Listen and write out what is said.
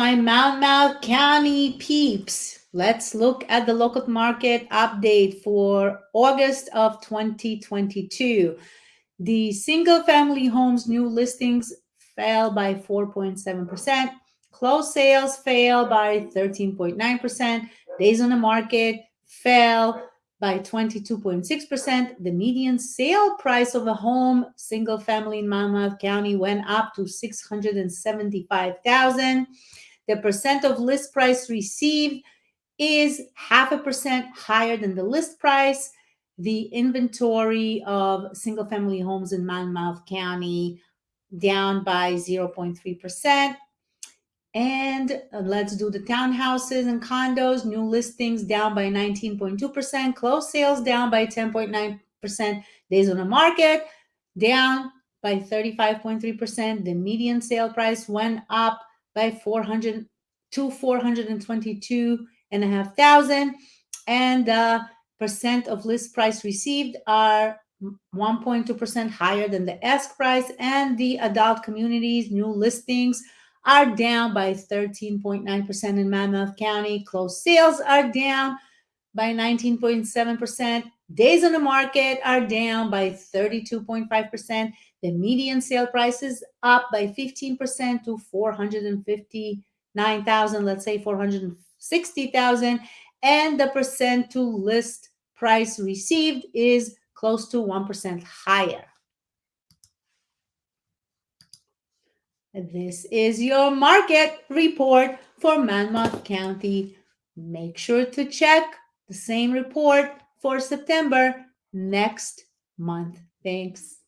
my Monmouth County peeps. Let's look at the local market update for August of 2022. The single family homes new listings fell by 4.7%. Closed sales fell by 13.9%. Days on the market fell by 22.6%. The median sale price of a home, single family in Monmouth County, went up to 675,000. The percent of list price received is half a percent higher than the list price. The inventory of single family homes in Monmouth County down by 0.3%. And uh, let's do the townhouses and condos. New listings down by 19.2%. Closed sales down by 10.9%. Days on the market down by 35.3%. The median sale price went up by 400 to 422 and a half thousand. And the percent of list price received are 1.2% higher than the ask price. And the adult communities new listings are down by 13.9% in Monmouth County. Closed sales are down by 19.7%. Days on the market are down by 32.5%. The median sale price is up by 15% to 459,000, let's say 460,000. And the percent to list price received is close to 1% higher. This is your market report for Monmouth County. Make sure to check the same report for September next month. Thanks.